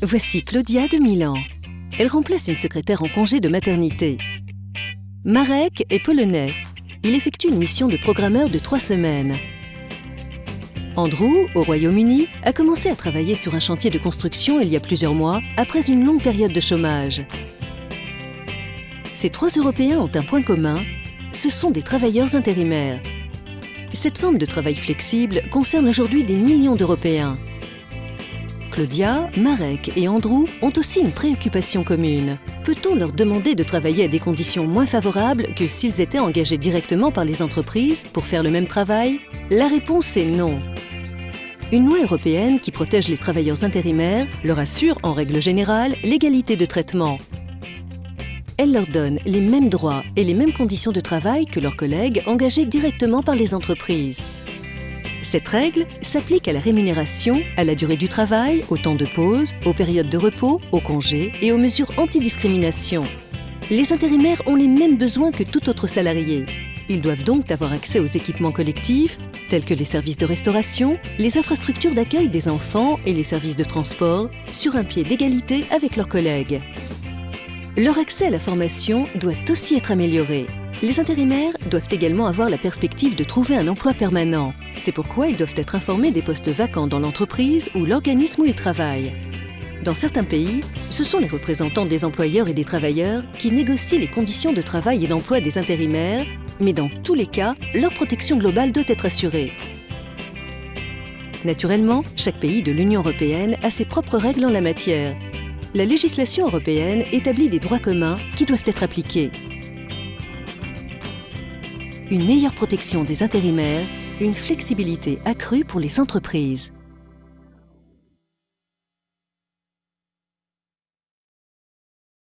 Voici Claudia de Milan. Elle remplace une secrétaire en congé de maternité. Marek est polonais. Il effectue une mission de programmeur de trois semaines. Andrew, au Royaume-Uni, a commencé à travailler sur un chantier de construction il y a plusieurs mois, après une longue période de chômage. Ces trois Européens ont un point commun, ce sont des travailleurs intérimaires. Cette forme de travail flexible concerne aujourd'hui des millions d'Européens. Claudia, Marek et Andrew ont aussi une préoccupation commune. Peut-on leur demander de travailler à des conditions moins favorables que s'ils étaient engagés directement par les entreprises pour faire le même travail? La réponse est non. Une loi européenne qui protège les travailleurs intérimaires leur assure, en règle générale, l'égalité de traitement. Elle leur donne les mêmes droits et les mêmes conditions de travail que leurs collègues engagés directement par les entreprises. Cette règle s'applique à la rémunération, à la durée du travail, au temps de pause, aux périodes de repos, aux congés et aux mesures antidiscrimination. Les intérimaires ont les mêmes besoins que tout autre salarié. Ils doivent donc avoir accès aux équipements collectifs, tels que les services de restauration, les infrastructures d'accueil des enfants et les services de transport, sur un pied d'égalité avec leurs collègues. Leur accès à la formation doit aussi être amélioré. Les intérimaires doivent également avoir la perspective de trouver un emploi permanent. C'est pourquoi ils doivent être informés des postes vacants dans l'entreprise ou l'organisme où ils travaillent. Dans certains pays, ce sont les représentants des employeurs et des travailleurs qui négocient les conditions de travail et d'emploi des intérimaires, mais dans tous les cas, leur protection globale doit être assurée. Naturellement, chaque pays de l'Union européenne a ses propres règles en la matière. La législation européenne établit des droits communs qui doivent être appliqués une meilleure protection des intérimaires, une flexibilité accrue pour les entreprises.